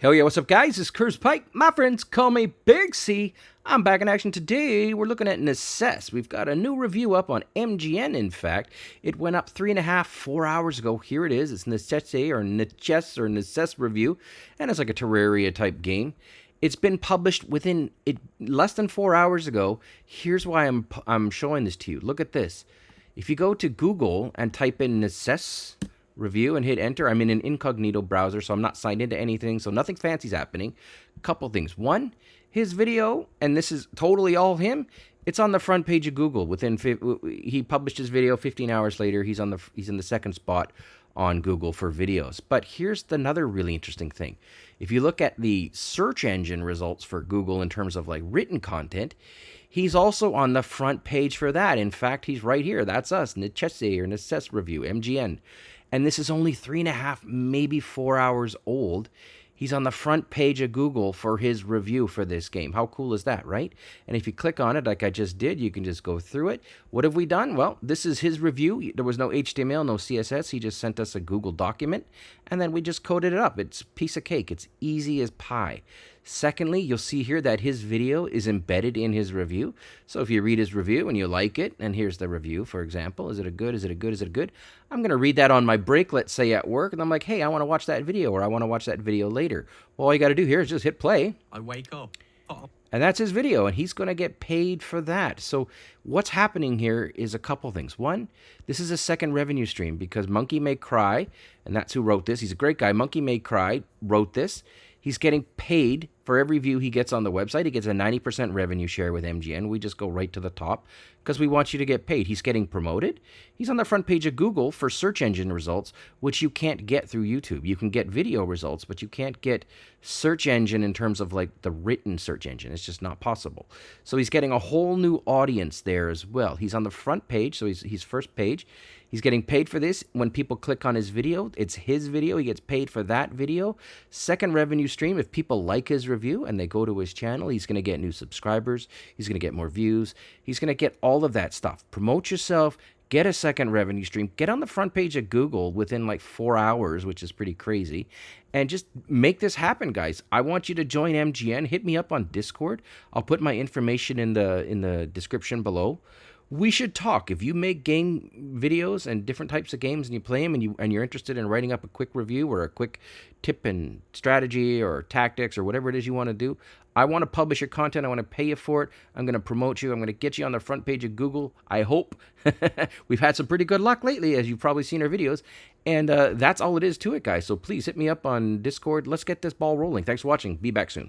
Hell yeah, what's up guys? It's Curse Pike. My friends call me Big C. I'm back in action today. We're looking at Necess. We've got a new review up on MGN, in fact. It went up three and a half, four hours ago. Here it is. It's Necesse or Necess or Necess review. And it's like a Terraria type game. It's been published within it less than four hours ago. Here's why I'm, I'm showing this to you. Look at this. If you go to Google and type in Necess review and hit enter. I'm in an incognito browser, so I'm not signed into anything, so nothing fancy's happening. Couple things. One, his video, and this is totally all him. It's on the front page of Google. Within he published his video 15 hours later. He's on the he's in the second spot on Google for videos. But here's another really interesting thing. If you look at the search engine results for Google in terms of like written content, he's also on the front page for that. In fact, he's right here. That's us, Necesse or Necess Review, MGN and this is only three and a half, maybe four hours old. He's on the front page of Google for his review for this game. How cool is that, right? And if you click on it, like I just did, you can just go through it. What have we done? Well, this is his review. There was no HTML, no CSS. He just sent us a Google document, and then we just coded it up. It's piece of cake. It's easy as pie. Secondly, you'll see here that his video is embedded in his review. So if you read his review and you like it, and here's the review, for example, is it a good, is it a good, is it a good? I'm going to read that on my break, let's say at work, and I'm like, hey, I want to watch that video, or I want to watch that video later. Well, all you got to do here is just hit play. I wake up. Oh. And that's his video, and he's going to get paid for that. So what's happening here is a couple things. One, this is a second revenue stream because Monkey May Cry, and that's who wrote this. He's a great guy. Monkey May Cry wrote this. He's getting paid for every view he gets on the website. He gets a 90% revenue share with MGN. We just go right to the top because we want you to get paid. He's getting promoted. He's on the front page of Google for search engine results, which you can't get through YouTube. You can get video results, but you can't get search engine in terms of like the written search engine. It's just not possible. So he's getting a whole new audience there as well. He's on the front page, so he's, he's first page. He's getting paid for this. When people click on his video, it's his video. He gets paid for that video. Second revenue stream, if people like his review and they go to his channel, he's going to get new subscribers. He's going to get more views. He's going to get all of that stuff. Promote yourself. Get a second revenue stream. Get on the front page of Google within like four hours, which is pretty crazy. And just make this happen, guys. I want you to join MGN. Hit me up on Discord. I'll put my information in the in the description below we should talk. If you make game videos and different types of games and you play them and you and you're interested in writing up a quick review or a quick tip and strategy or tactics or whatever it is you want to do, I want to publish your content. I want to pay you for it. I'm going to promote you. I'm going to get you on the front page of Google. I hope. We've had some pretty good luck lately, as you've probably seen our videos. And uh, that's all it is to it, guys. So please hit me up on Discord. Let's get this ball rolling. Thanks for watching. Be back soon.